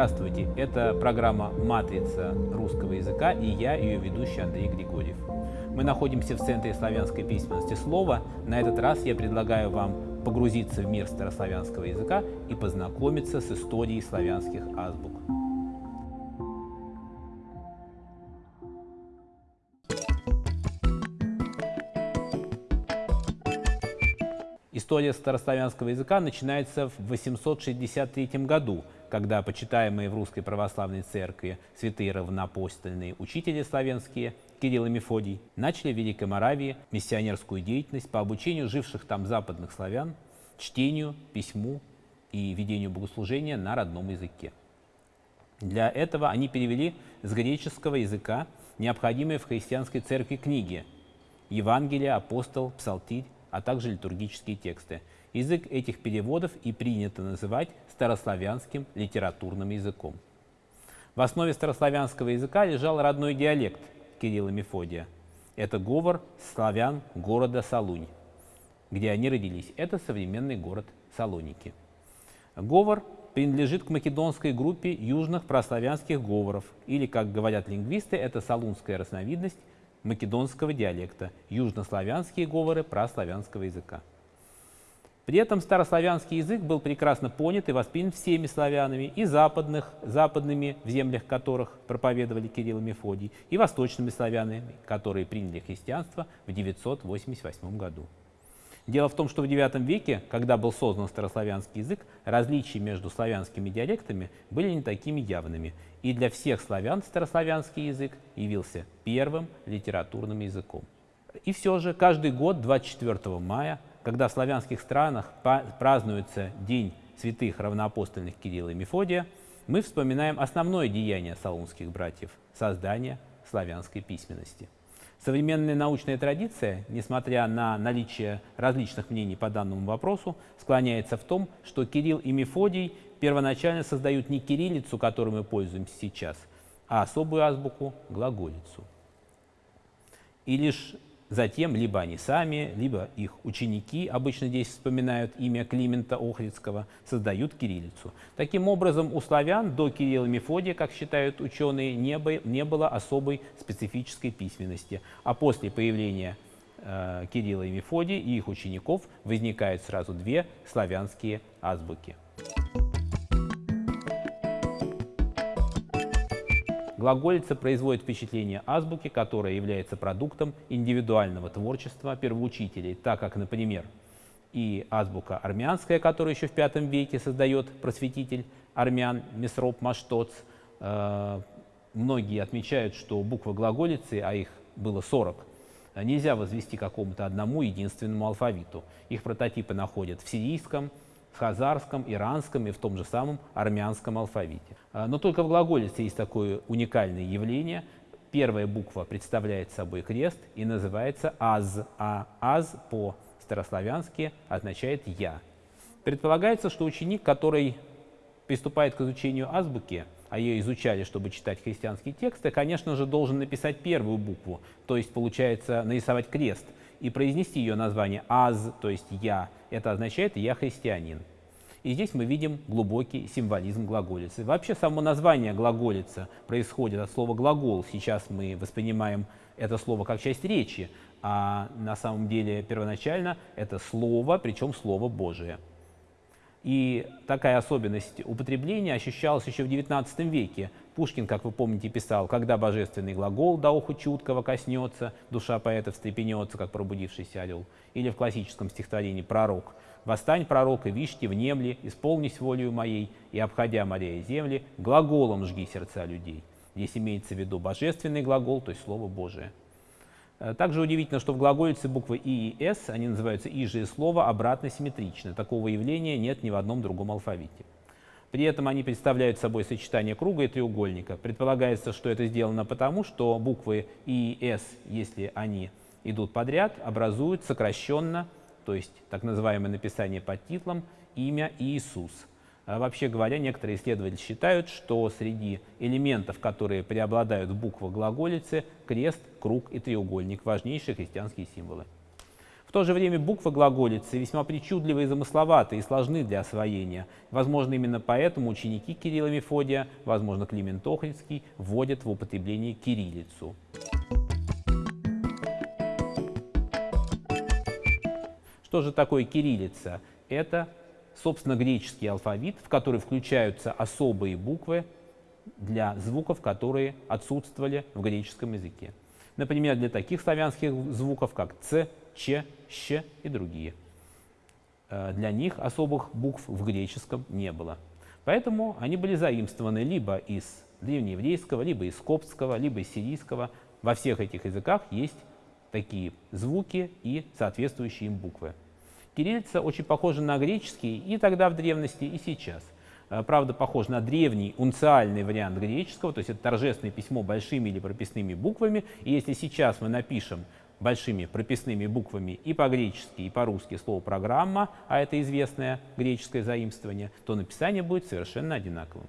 Здравствуйте, это программа «Матрица русского языка» и я, ее ведущий Андрей Григорьев. Мы находимся в Центре славянской письменности слова. На этот раз я предлагаю вам погрузиться в мир старославянского языка и познакомиться с историей славянских азбук. История старославянского языка начинается в 863 году, когда почитаемые в Русской Православной Церкви святые равноапостольные учители славянские Кирилл и Мефодий начали в Великой Моравии миссионерскую деятельность по обучению живших там западных славян, чтению, письму и ведению богослужения на родном языке. Для этого они перевели с греческого языка необходимые в христианской церкви книги – Евангелие, апостол, псалтирь, а также литургические тексты. Язык этих переводов и принято называть старославянским литературным языком. В основе старославянского языка лежал родной диалект Кирилла Мефодия. Это говор славян города Салунь, где они родились. Это современный город Салоники. Говор принадлежит к македонской группе южных прославянских говоров, или, как говорят лингвисты, это салунская разновидность македонского диалекта, южнославянские говоры прославянского языка. При этом старославянский язык был прекрасно понят и воспринят всеми славянами, и западных, западными, в землях которых проповедовали Кирилл и Мефодий, и восточными славянами, которые приняли христианство в 988 году. Дело в том, что в IX веке, когда был создан старославянский язык, различия между славянскими диалектами были не такими явными, и для всех славян старославянский язык явился первым литературным языком. И все же каждый год 24 мая, когда в славянских странах празднуется День святых равноапостольных Кирилла и Мефодия, мы вспоминаем основное деяние салунских братьев – создание славянской письменности – Современная научная традиция, несмотря на наличие различных мнений по данному вопросу, склоняется в том, что Кирилл и Мефодий первоначально создают не кириллицу, которой мы пользуемся сейчас, а особую азбуку – глаголицу. И лишь Затем либо они сами, либо их ученики, обычно здесь вспоминают имя Климента Охридского, создают кириллицу. Таким образом, у славян до Кирилла Мефодия, как считают ученые, не было особой специфической письменности. А после появления э, Кирилла и Мефодия и их учеников возникают сразу две славянские азбуки. Глаголица производит впечатление азбуки, которая является продуктом индивидуального творчества первоучителей, так как, например, и азбука армянская, которую еще в V веке создает просветитель армян Месроп Маштоц. Э, многие отмечают, что буквы глаголицы, а их было 40, нельзя возвести какому-то одному единственному алфавиту. Их прототипы находят в сирийском, в хазарском, иранском и в том же самом армянском алфавите. А, но только в глаголице есть такое уникальное явление. Первая буква представляет собой крест и называется «аз», а «аз» по-старославянски означает «я». Предполагается, что ученик, который приступает к изучению азбуки, а ее изучали, чтобы читать христианские тексты, конечно же, должен написать первую букву, то есть, получается, нарисовать крест и произнести ее название «аз», то есть «я». Это означает «я христианин». И здесь мы видим глубокий символизм глаголицы. Вообще само название глаголица происходит от слова «глагол». Сейчас мы воспринимаем это слово как часть речи, а на самом деле первоначально это слово, причем слово Божие. И такая особенность употребления ощущалась еще в XIX веке. Пушкин, как вы помните, писал, когда божественный глагол до уху чуткого коснется, душа поэта встрепенется, как пробудившийся орел. Или в классическом стихотворении «Пророк». «Восстань, пророк, и вишьте внемли, исполнись волею моей, и, обходя моря и земли, глаголом жги сердца людей». Здесь имеется в виду божественный глагол, то есть Слово Божие. Э, также удивительно, что в глаголице буквы «и» и «с», они называются «и» же и слово, обратно симметричны. Такого явления нет ни в одном другом алфавите. При этом они представляют собой сочетание круга и треугольника. Предполагается, что это сделано потому, что буквы «и» и «с», если они идут подряд, образуют сокращенно то есть так называемое написание под титлом «Имя Иисус». А вообще говоря, некоторые исследователи считают, что среди элементов, которые преобладают в буквах глаголицы, крест, круг и треугольник – важнейшие христианские символы. В то же время буквы глаголицы весьма причудливы и замысловаты и сложны для освоения. Возможно, именно поэтому ученики Кирилла Мефодия, возможно, Климент Охридский, вводят в употребление кириллицу. Что же такое кириллица? Это, собственно, греческий алфавит, в который включаются особые буквы для звуков, которые отсутствовали в греческом языке. Например, для таких славянских звуков, как «ц», «ч», «щ» и другие. Э, для них особых букв в греческом не было. Поэтому они были заимствованы либо из древнееврейского, либо из коптского, либо из сирийского. Во всех этих языках есть такие звуки и соответствующие им буквы. Кириллица очень похожа на греческий и тогда в древности, и сейчас. Э, правда, похож на древний унциальный вариант греческого, то есть это торжественное письмо большими или прописными буквами. И если сейчас мы напишем большими прописными буквами и по-гречески, и по-русски слово «программа», а это известное греческое заимствование, то написание будет совершенно одинаковым.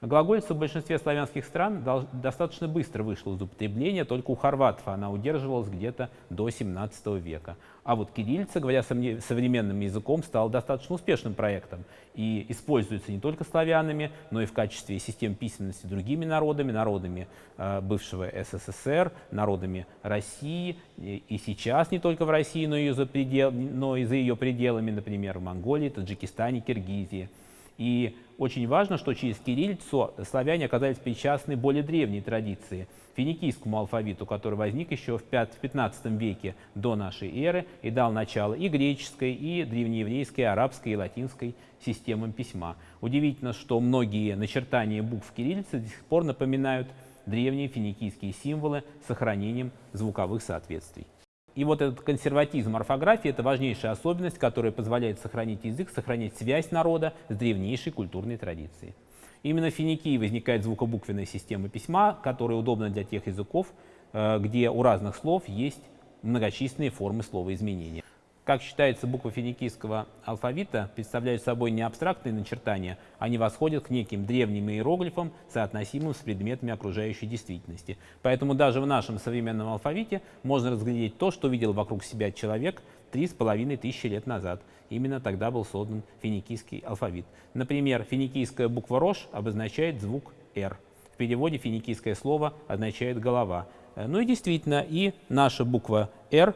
Глаголица в большинстве славянских стран достаточно быстро вышла из употребления, только у хорватов она удерживалась где-то до 17 века. А вот кириллица, говоря современным языком, стала достаточно успешным проектом и используется не только славянами, но и в качестве систем письменности другими народами, народами э, бывшего СССР, народами России, и, сейчас не только в России, но и, за предел, но и за ее пределами, например, в Монголии, Таджикистане, Киргизии. И очень важно, что через кириллицу славяне оказались причастны более древней традиции, финикийскому алфавиту, который возник еще в 15 веке до нашей эры и дал начало и греческой, и древнееврейской, и арабской, и латинской системам письма. Удивительно, что многие начертания букв кириллицы до сих пор напоминают древние финикийские символы с сохранением звуковых соответствий. И вот этот консерватизм орфографии – это важнейшая особенность, которая позволяет сохранить язык, сохранять связь народа с древнейшей культурной традицией. Именно в Финикии возникает звукобуквенная система письма, которая удобна для тех языков, э, где у разных слов есть многочисленные формы словоизменения. Как считается, буквы финикийского алфавита представляют собой не абстрактные начертания, они восходят к неким древним иероглифам, соотносимым с предметами окружающей действительности. Поэтому даже в нашем современном алфавите можно разглядеть то, что видел вокруг себя человек три с половиной тысячи лет назад. Именно тогда был создан финикийский алфавит. Например, финикийская буква «рош» обозначает звук «р». В переводе финикийское слово означает «голова». Ну и действительно, и наша буква «р»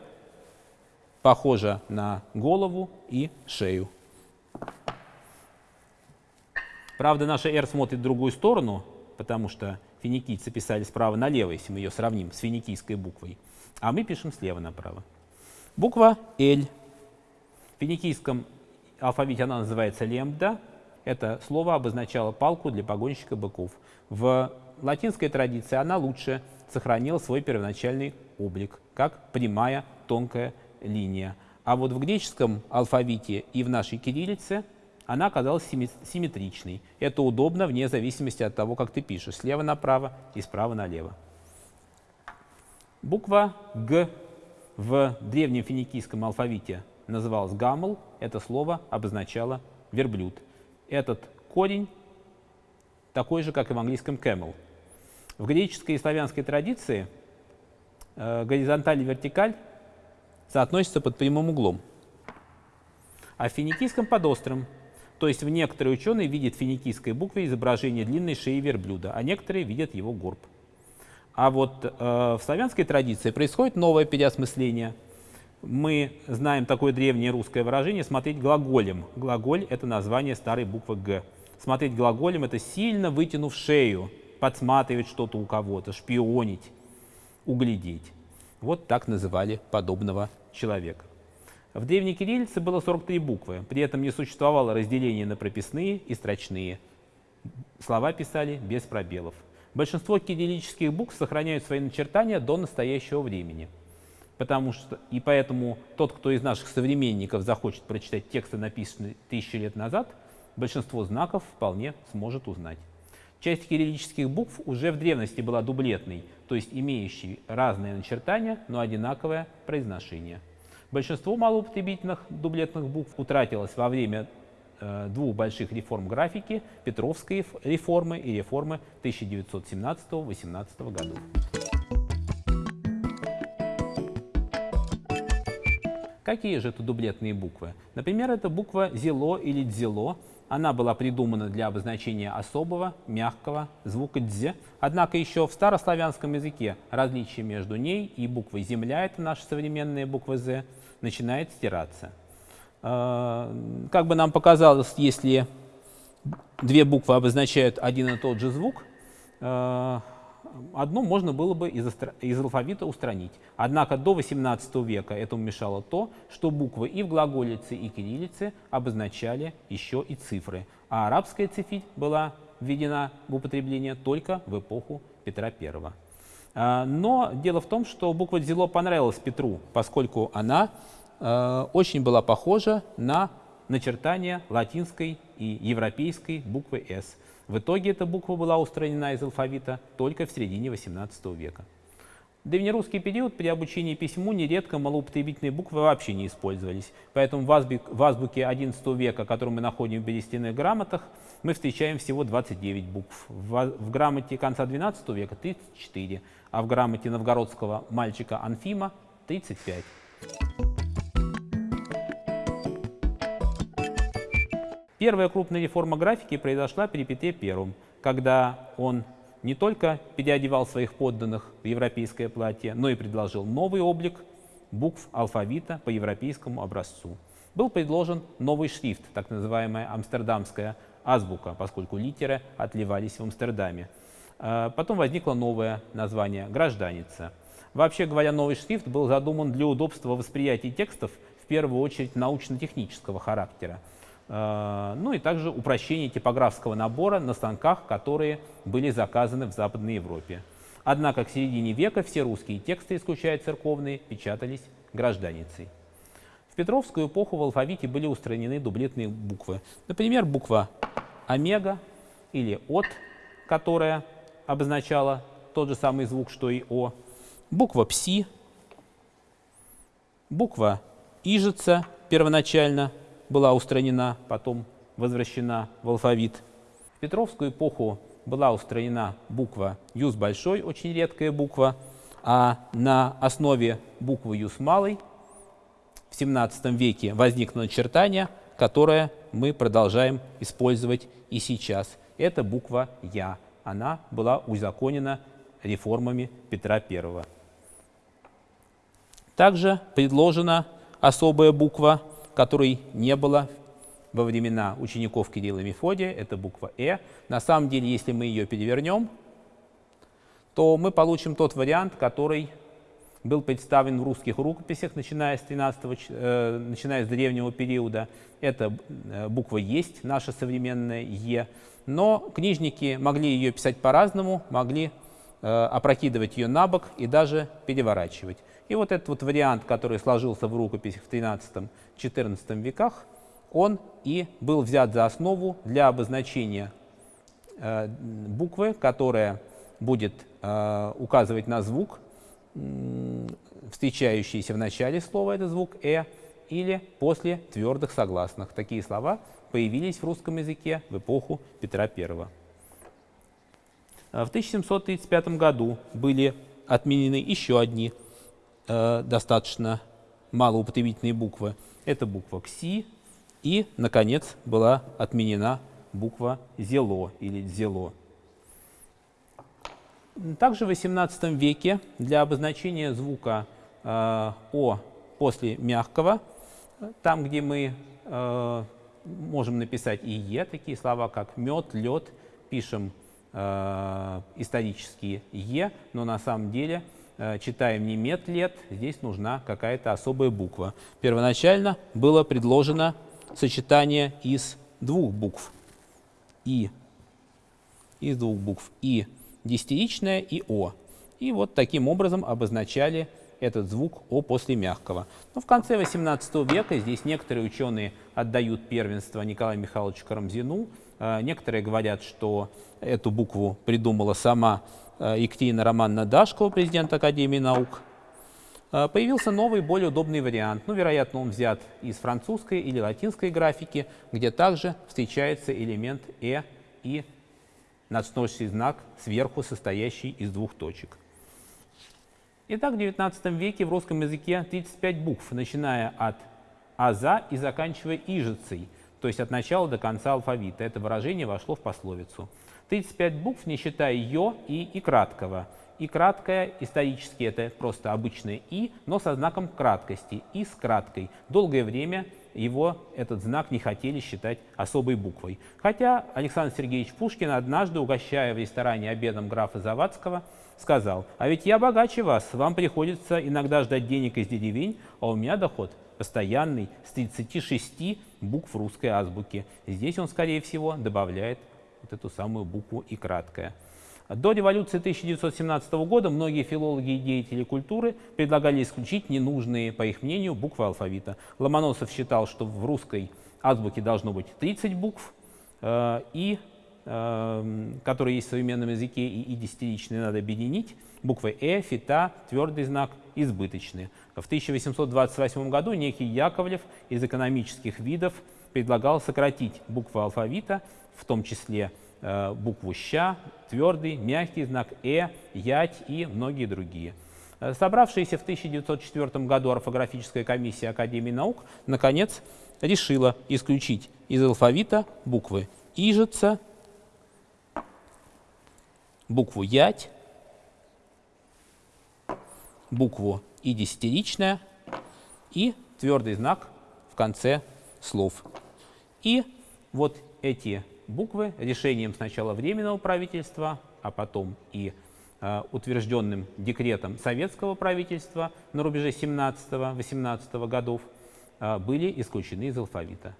похожа на голову и шею. Правда, наша R смотрит в другую сторону, потому что финикийцы писали справа налево, если мы ее сравним с финикийской буквой, а мы пишем слева направо. Буква L. В финикийском алфавите она называется лембда. Это слово обозначало палку для погонщика быков. В латинской традиции она лучше сохранила свой первоначальный облик, как прямая тонкая линия. А вот в греческом алфавите и в нашей кириллице она оказалась симметричной. Это удобно вне зависимости от того, как ты пишешь, слева направо и справа налево. Буква «Г» в древнем финикийском алфавите называлась гамл. Это слово обозначало верблюд. Этот корень такой же, как и в английском camel. В греческой и славянской традиции э, горизонталь и вертикаль соотносится под прямым углом. А в финикийском под острым. То есть в некоторые ученые видят в финикийской букве изображение длинной шеи верблюда, а некоторые видят его горб. А вот э, в славянской традиции происходит новое переосмысление. Мы знаем такое древнее русское выражение «смотреть глаголем». Глаголь — это название старой буквы «г». Смотреть глаголем — это сильно вытянув шею, подсматривать что-то у кого-то, шпионить, углядеть. Вот так называли подобного человека. В древней кириллице было 43 буквы, при этом не существовало разделения на прописные и строчные. Слова писали без пробелов. Большинство кириллических букв сохраняют свои начертания до настоящего времени. Потому что, и поэтому тот, кто из наших современников захочет прочитать тексты, написанные тысячи лет назад, большинство знаков вполне сможет узнать. Часть кириллических букв уже в древности была дублетной, то есть имеющей разные начертания, но одинаковое произношение. Большинство малоупотребительных дублетных букв утратилось во время э, двух больших реформ графики, Петровской реформы и реформы 1917-18 годов. Какие же это дублетные буквы? Например, это буква «зело» или «дзело». Она была придумана для обозначения особого, мягкого звука «дз». Однако еще в старославянском языке различие между ней и буквой «земля» — это наша современная буква «з» — начинает стираться. А, как бы нам показалось, если две буквы обозначают один и тот же звук, одну можно было бы из, из алфавита устранить. Однако до XVIII века этому мешало то, что буквы и в глаголице, и кириллице обозначали еще и цифры, а арабская цифить была введена в употребление только в эпоху Петра I. А, но дело в том, что буква «дзело» понравилась Петру, поскольку она э, очень была похожа на начертание латинской и европейской буквы «С». В итоге эта буква была устранена из алфавита только в середине XVIII века. В древнерусский период при обучении письму нередко малоупотребительные буквы вообще не использовались. Поэтому в, азбуке, XI века, которую мы находим в берестяных грамотах, мы встречаем всего 29 букв. В, в грамоте конца XII века 34, а в грамоте новгородского мальчика Анфима 35. Первая крупная реформа графики произошла при Петре I, когда он не только переодевал своих подданных в европейское платье, но и предложил новый облик букв алфавита по европейскому образцу. Был предложен новый шрифт, так называемая амстердамская азбука, поскольку литеры отливались в Амстердаме. А, потом возникло новое название – гражданица. Вообще говоря, новый шрифт был задуман для удобства восприятия текстов, в первую очередь научно-технического характера. Э, ну и также упрощение типографского набора на станках, которые были заказаны в Западной Европе. Однако к середине века все русские тексты, исключая церковные, печатались гражданицей. В Петровскую эпоху в алфавите были устранены дублетные буквы. Например, буква омега или от, которая обозначала тот же самый звук, что и о, буква пси, буква ижица первоначально была устранена, потом возвращена в алфавит. В Петровскую эпоху была устранена буква «ю» с большой, очень редкая буква, а на основе буквы «ю» с малой в XVII веке возникло начертание, которое мы продолжаем использовать и сейчас. Это буква «я». Она была узаконена реформами Петра I. Также предложена особая буква которой не было во времена учеников Кирилла и Мефодия, это буква «э». На самом деле, если мы ее перевернем, то мы получим тот вариант, который был представлен в русских рукописях, начиная с, 13, э, начиная с древнего периода. Это э, буква «есть», наша современная «е». Но книжники могли ее писать по-разному, могли э, опрокидывать ее на бок и даже переворачивать. И вот этот вот вариант, который сложился в рукописях в XIII-XIV веках, он и был взят за основу для обозначения э, буквы, которая будет э, указывать на звук, э, встречающийся в начале слова, это звук «э», или после твердых согласных. Такие слова появились в русском языке в эпоху Петра I. В 1735 году были отменены еще одни э, достаточно малоупотребительные буквы. Это буква «кси», и, наконец, была отменена буква «зело» или «зело». Также в XVIII веке для обозначения звука э, «о» после мягкого, там, где мы э, можем написать и «е», такие слова, как «мед», «лед», пишем э, исторические «е», но на самом деле – читаем не мет лет, здесь нужна какая-то особая буква. Первоначально было предложено сочетание из двух букв. И, из двух букв. И десятиричное, и О. И вот таким образом обозначали этот звук О после мягкого. Но в конце XVIII века здесь некоторые ученые отдают первенство Николаю Михайловичу Карамзину. Э, некоторые говорят, что эту букву придумала сама Э, Екатерина Романовна Дашкова, президент Академии наук, э, появился новый, более удобный вариант. Ну, вероятно, он взят из французской или латинской графики, где также встречается элемент «э» и надсносный знак сверху, состоящий из двух точек. Итак, в XIX веке в русском языке 35 букв, начиная от аза и заканчивая ижицей, то есть от начала до конца алфавита. Это выражение вошло в пословицу. 35 букв, не считая «ё» и «и» краткого. «И» краткое исторически это просто обычное «и», но со знаком краткости, «и» с краткой. Долгое время его, этот знак, не хотели считать особой буквой. Хотя Александр Сергеевич Пушкин однажды, угощая в ресторане обедом графа Завадского, сказал, «А ведь я богаче вас, вам приходится иногда ждать денег из деревень, а у меня доход постоянный с 36 букв русской азбуки». Здесь он, скорее всего, добавляет вот эту самую букву «и» краткая. До революции 1917 года многие филологи и деятели культуры предлагали исключить ненужные, по их мнению, буквы алфавита. Ломоносов считал, что в русской азбуке должно быть 30 букв, э, и, э, которые есть в современном языке, и, и десятиричные надо объединить. Буквы «э», «фита», твердый знак избыточные. В 1828 году некий Яковлев из экономических видов предлагал сократить буквы алфавита, в том числе Э, букву «ща», твердый, мягкий знак «э», «ять» и многие другие. Э, собравшаяся в 1904 году орфографическая комиссия Академии наук наконец решила исключить из алфавита буквы «ижица», букву «ять», букву «и» десятиричная и твердый знак в конце слов. И вот эти буквы решением сначала Временного правительства, а потом и э, утвержденным декретом советского правительства на рубеже 17-18 годов э, были исключены из алфавита.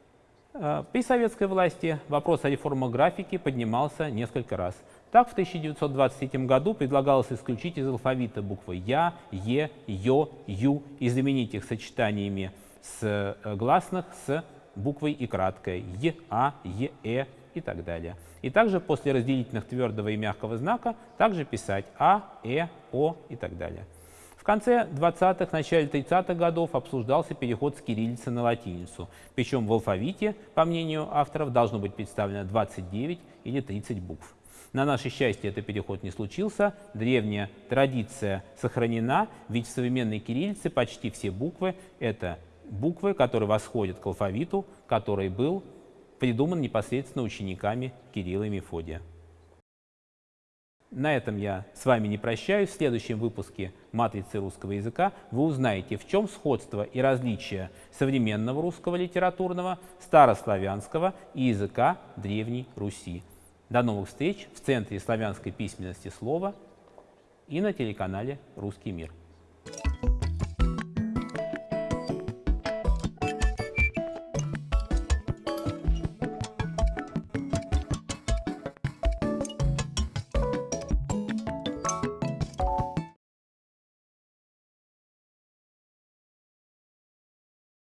Э, при советской власти вопрос о реформах графики поднимался несколько раз. Так, в 1923 году предлагалось исключить из алфавита буквы «я», «е», «ё», «ю» и заменить их сочетаниями с гласных с буквой и краткой «е», «а», «е», «э», и так далее. И также после разделительных твердого и мягкого знака также писать А, Э, О и так далее. В конце 20-х, начале 30-х годов обсуждался переход с кириллицы на латиницу. Причем в алфавите, по мнению авторов, должно быть представлено 29 или 30 букв. На наше счастье, этот переход не случился. Древняя традиция сохранена, ведь в современной кириллице почти все буквы — это буквы, которые восходят к алфавиту, который был придуман непосредственно учениками Кирилла и Мефодия. На этом я с вами не прощаюсь. В следующем выпуске «Матрицы русского языка» вы узнаете, в чем сходство и различия современного русского литературного, старославянского и языка Древней Руси. До новых встреч в Центре славянской письменности слова и на телеканале «Русский мир».